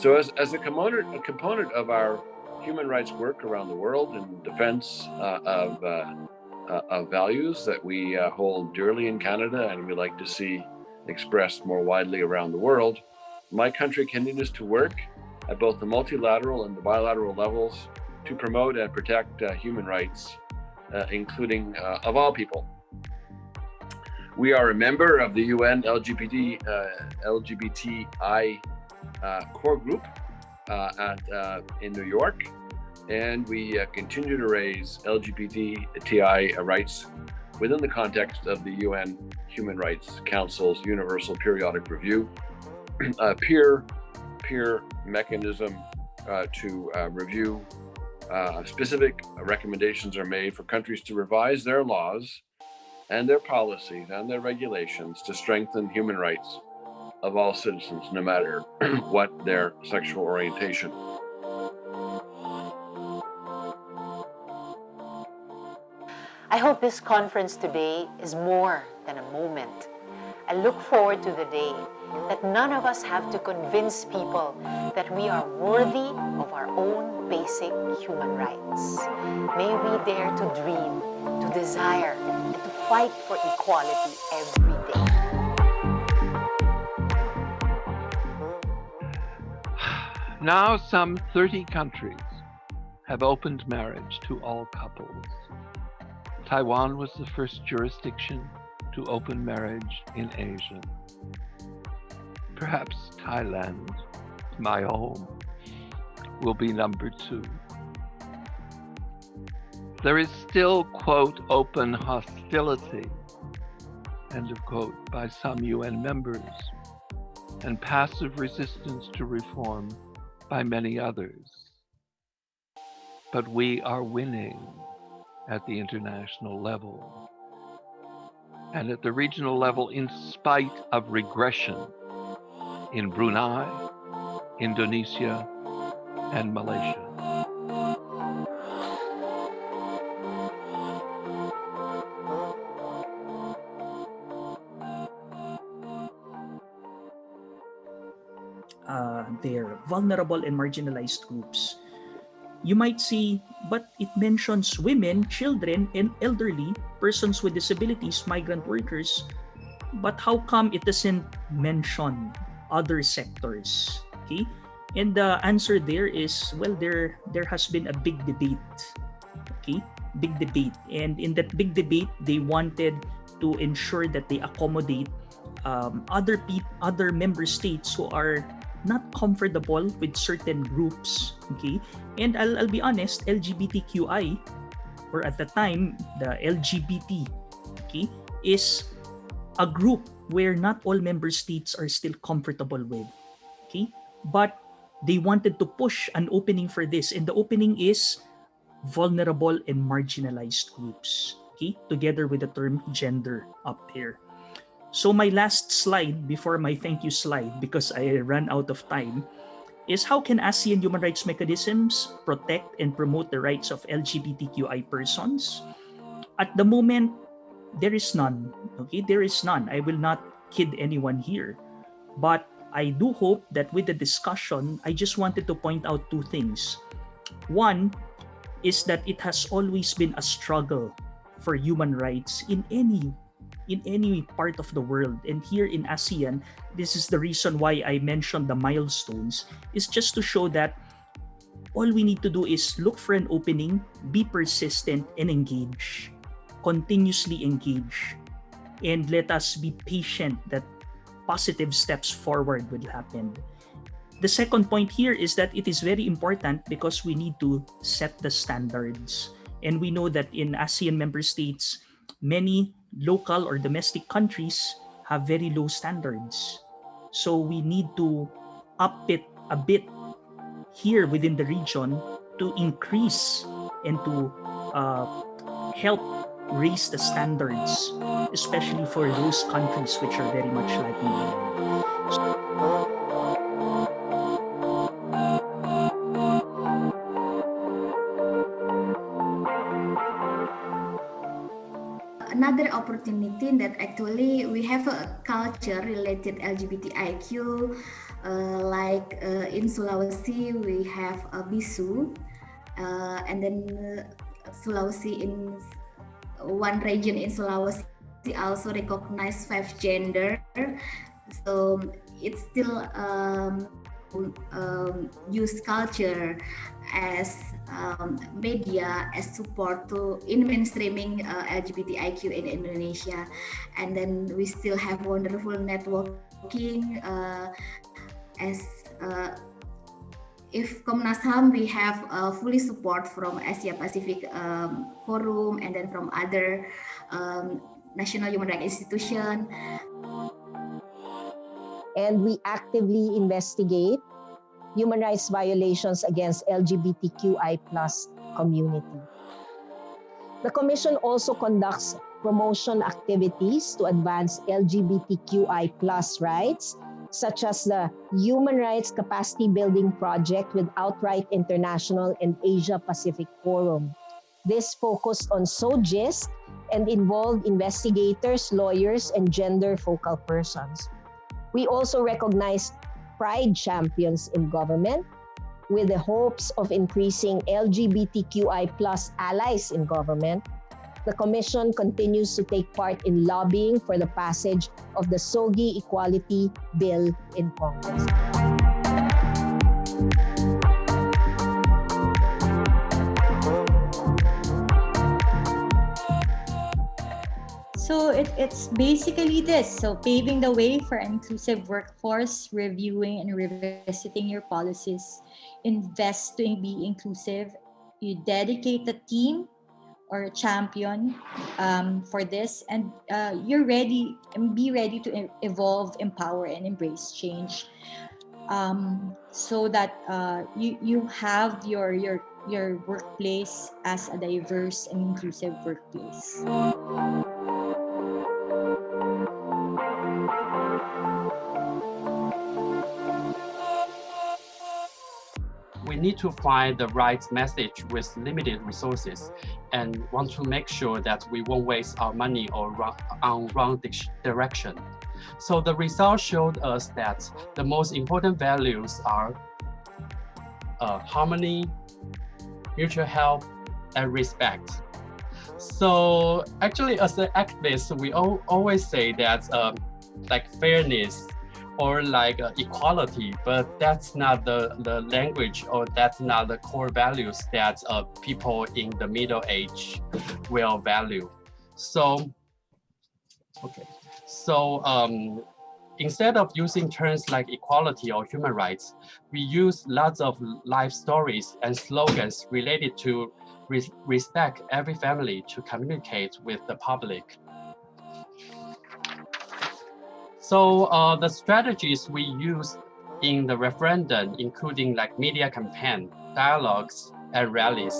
So as, as a, component, a component of our human rights work around the world in defense uh, of, uh, uh, of values that we uh, hold dearly in Canada and we like to see expressed more widely around the world, my country continues to work at both the multilateral and the bilateral levels to promote and protect uh, human rights, uh, including of all people. We are a member of the UN LGBT, LGBTI core group uh, at, uh, in New York. And we uh, continue to raise LGBTI rights within the context of the UN Human Rights Council's Universal Periodic Review, a peer, peer mechanism uh, to uh, review uh, specific recommendations are made for countries to revise their laws and their policies and their regulations to strengthen human rights of all citizens, no matter what their sexual orientation. I hope this conference today is more than a moment. I look forward to the day that none of us have to convince people that we are worthy of our own basic human rights. May we dare to dream, to desire, and to fight for equality every day. Now some 30 countries have opened marriage to all couples. Taiwan was the first jurisdiction to open marriage in Asia. Perhaps Thailand, my home, will be number two. There is still, quote, open hostility, end of quote, by some UN members, and passive resistance to reform by many others. But we are winning at the international level and at the regional level in spite of regression in Brunei, Indonesia, and Malaysia. Their vulnerable and marginalized groups. You might see, but it mentions women, children, and elderly, persons with disabilities, migrant workers. But how come it doesn't mention other sectors? Okay, and the answer there is well, there there has been a big debate. Okay, big debate, and in that big debate, they wanted to ensure that they accommodate um, other other member states who are not comfortable with certain groups okay? And I'll, I'll be honest lgbtqi or at the time the lgbt okay is a group where not all member states are still comfortable with okay? But they wanted to push an opening for this and the opening is vulnerable and marginalized groups okay? Together with the term gender up here so my last slide before my thank you slide, because I ran out of time, is how can ASEAN human rights mechanisms protect and promote the rights of LGBTQI persons? At the moment, there is none. Okay, there is none. I will not kid anyone here. But I do hope that with the discussion, I just wanted to point out two things. One is that it has always been a struggle for human rights in any in any part of the world. And here in ASEAN, this is the reason why I mentioned the milestones, is just to show that all we need to do is look for an opening, be persistent, and engage. Continuously engage. And let us be patient that positive steps forward will happen. The second point here is that it is very important because we need to set the standards. And we know that in ASEAN member states, many local or domestic countries have very low standards. So we need to up it a bit here within the region to increase and to uh, help raise the standards, especially for those countries which are very much like So another opportunity that actually we have a culture related LGBTIQ, uh, like uh, in Sulawesi we have a bissu, uh, and then uh, Sulawesi in one region in Sulawesi also recognize five gender, so it's still um, um, use culture as um, media as support to in mainstreaming uh, LGBTIQ in Indonesia, and then we still have wonderful networking uh, as uh, if Komnas HAM we have uh, fully support from Asia Pacific um, Forum and then from other um, national human rights institution. And we actively investigate human rights violations against LGBTQI plus community. The Commission also conducts promotion activities to advance LGBTQI plus rights, such as the Human Rights Capacity Building Project with Outright International and Asia Pacific Forum. This focused on SOGIESC and involved investigators, lawyers, and gender focal persons. We also recognized pride champions in government with the hopes of increasing LGBTQI plus allies in government, the Commission continues to take part in lobbying for the passage of the SOGI Equality Bill in Congress. So it, it's basically this. So paving the way for an inclusive workforce, reviewing and revisiting your policies, invest to be inclusive. You dedicate a team or a champion um, for this and uh, you're ready and be ready to evolve, empower and embrace change um, so that uh, you, you have your, your, your workplace as a diverse and inclusive workplace. We need to find the right message with limited resources and want to make sure that we won't waste our money or on wrong direction. So the results showed us that the most important values are uh, harmony, mutual help, and respect. So actually as an activist, we all, always say that um, like fairness, or like uh, equality, but that's not the, the language or that's not the core values that uh, people in the middle age will value. So, okay, so um, instead of using terms like equality or human rights, we use lots of life stories and slogans related to respect every family to communicate with the public. So uh, the strategies we use in the referendum, including like media campaign, dialogues, and rallies.